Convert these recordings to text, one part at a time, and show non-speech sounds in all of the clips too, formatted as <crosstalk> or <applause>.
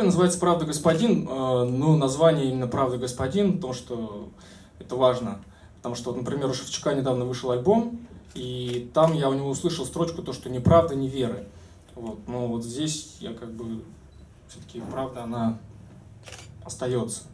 называется «Правда, господин». Э, ну, название именно «Правда, господин», потому что это важно. Потому что, например, у Шевчука недавно вышел альбом, и там я у него услышал строчку то, что «ни правда, ни веры». Вот. Но вот здесь я как бы все-таки правда, она остается.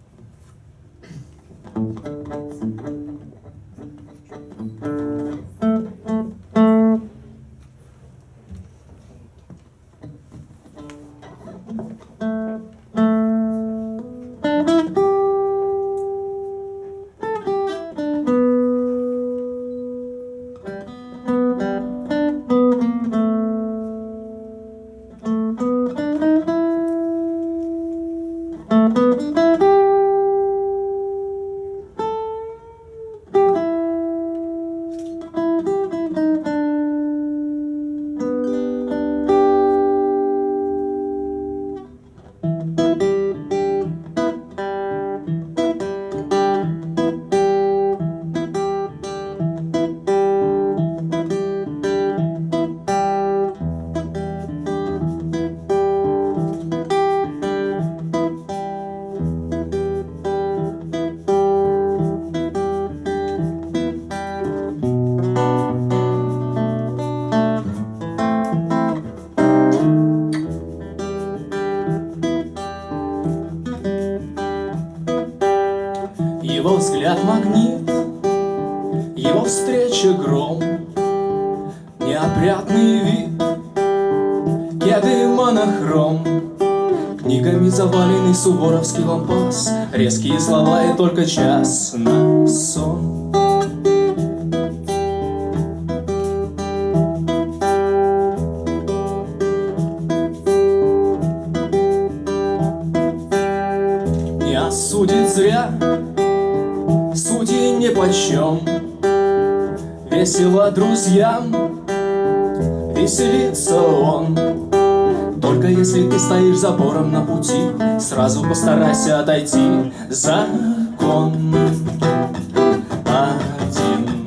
Неопрятный вид, кеды монохром, Книгами заваленный суворовский лампас, Резкие слова и только час на сон. Не осудит зря. Судьи нипочем Весело друзьям Веселится он. Только если ты стоишь забором на пути Сразу постарайся отойти. Закон один.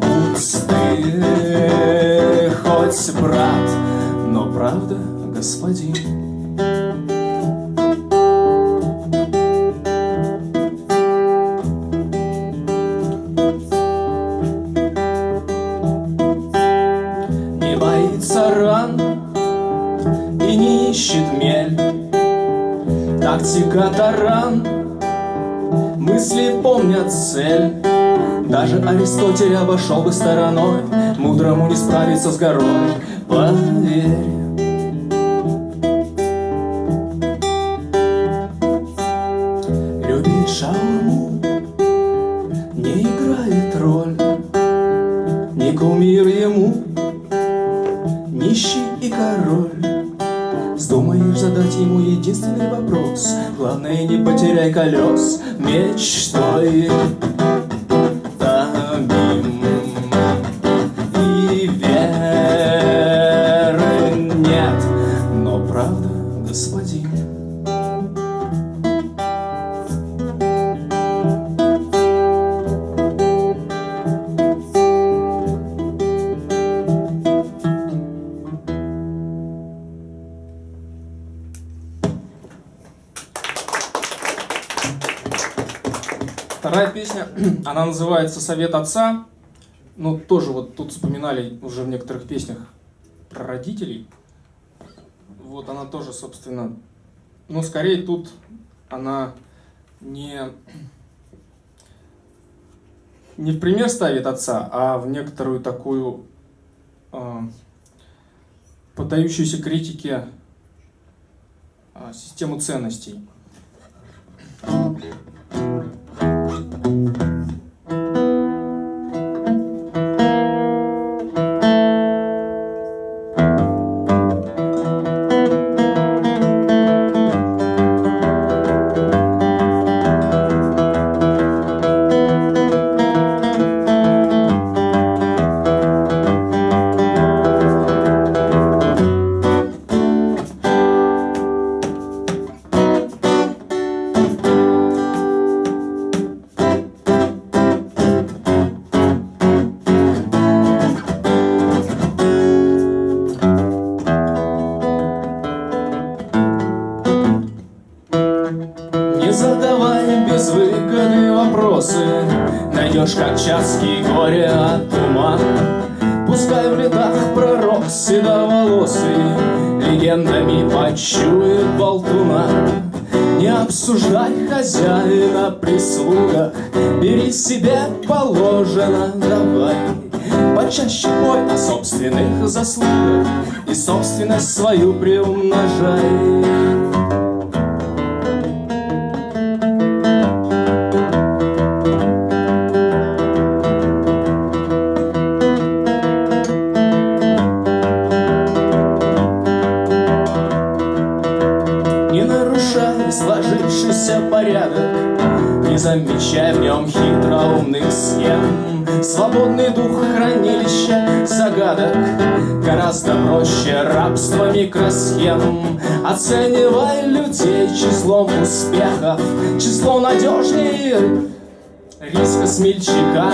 Будь ты хоть брат Но правда, господин Тактика таран. Мысли помнят цель. Даже Аристотель обошел бы стороной. Мудрому не справиться с горой. Поверь единственный вопрос. Главное, не потеряй колес. Мечтой Вторая песня, <clears throat> она называется «Совет отца». Ну, тоже вот тут вспоминали уже в некоторых песнях про родителей. Вот она тоже, собственно, ну, скорее тут она не, не в пример ставит отца, а в некоторую такую э, поддающуюся критике э, систему ценностей. Thank you. Вопросы Найдешь как часки горе от ума. Пускай в летах пророк седоволосый Легендами почует болтуна. Не обсуждай хозяина прислуга Бери себе положено, давай. Почаще пой о собственных заслугах И собственность свою приумножай сложившийся порядок. Не замечай в нем хитроумных схем. Свободный дух хранилища загадок. Гораздо проще рабства микросхем. Оценивай людей числом успехов. Число надежнее риска смельчака.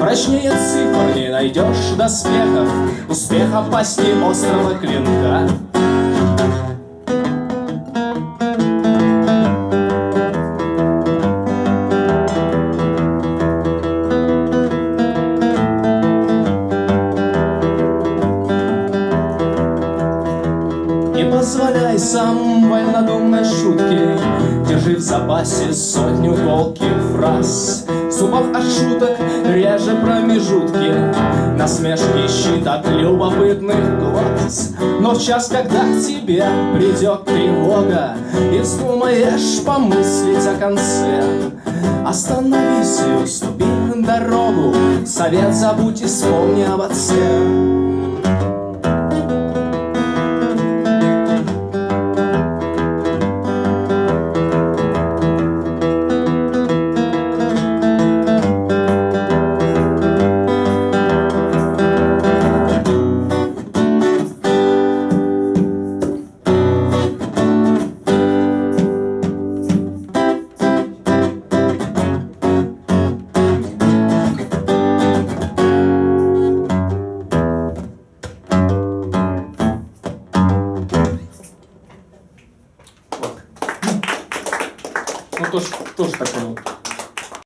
Прочнее цифр не найдешь доспехов. Успеха пасти острого клинка позволяй сам вольнодумной шутки. Держи в запасе сотню колких фраз. В зубах от шуток реже промежутки. Насмешки щит от любопытных глаз. Но в час, когда к тебе придет тревога И вздумаешь помыслить о конце. Остановись и уступи дорогу. Совет забудь и вспомни об отце